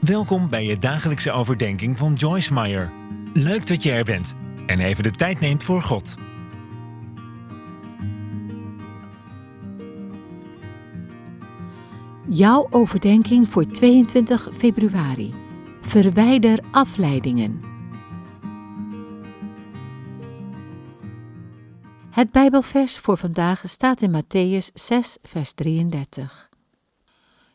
Welkom bij je dagelijkse overdenking van Joyce Meyer. Leuk dat je er bent en even de tijd neemt voor God. Jouw overdenking voor 22 februari. Verwijder afleidingen. Het Bijbelvers voor vandaag staat in Matthäus 6, vers 33.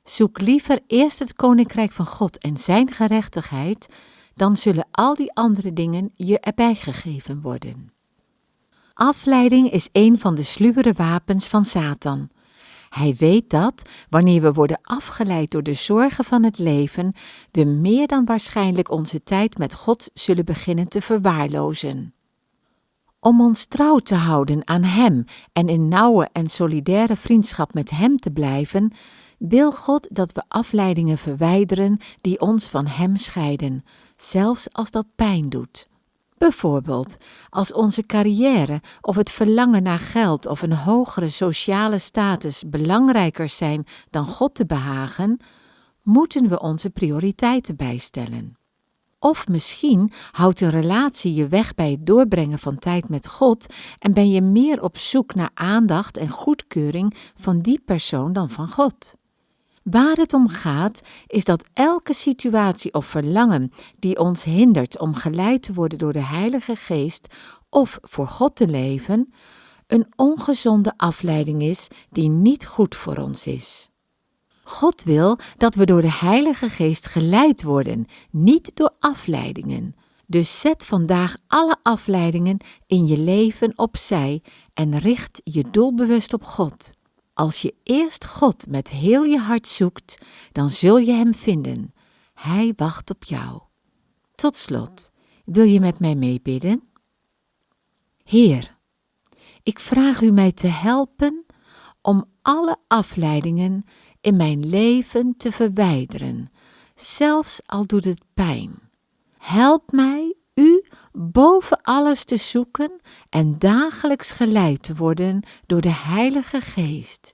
Zoek liever eerst het koninkrijk van God en zijn gerechtigheid, dan zullen al die andere dingen je erbij gegeven worden. Afleiding is een van de sluwere wapens van Satan. Hij weet dat, wanneer we worden afgeleid door de zorgen van het leven, we meer dan waarschijnlijk onze tijd met God zullen beginnen te verwaarlozen. Om ons trouw te houden aan Hem en in nauwe en solidaire vriendschap met Hem te blijven, wil God dat we afleidingen verwijderen die ons van Hem scheiden, zelfs als dat pijn doet. Bijvoorbeeld als onze carrière of het verlangen naar geld of een hogere sociale status belangrijker zijn dan God te behagen, moeten we onze prioriteiten bijstellen. Of misschien houdt een relatie je weg bij het doorbrengen van tijd met God en ben je meer op zoek naar aandacht en goedkeuring van die persoon dan van God. Waar het om gaat, is dat elke situatie of verlangen die ons hindert om geleid te worden door de Heilige Geest of voor God te leven, een ongezonde afleiding is die niet goed voor ons is. God wil dat we door de Heilige Geest geleid worden, niet door afleidingen. Dus zet vandaag alle afleidingen in je leven opzij en richt je doelbewust op God. Als je eerst God met heel je hart zoekt, dan zul je Hem vinden. Hij wacht op jou. Tot slot, wil je met mij meebidden? Heer, ik vraag u mij te helpen om alle afleidingen in mijn leven te verwijderen, zelfs al doet het pijn. Help mij u boven alles te zoeken en dagelijks geleid te worden door de Heilige Geest.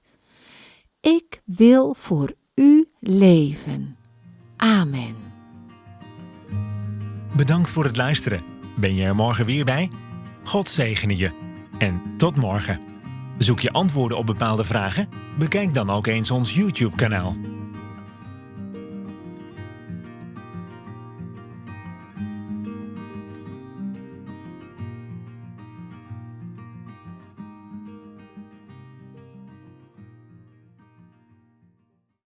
Ik wil voor u leven. Amen. Bedankt voor het luisteren. Ben je er morgen weer bij? God zegene je. En tot morgen. Zoek je antwoorden op bepaalde vragen? Bekijk dan ook eens ons YouTube-kanaal.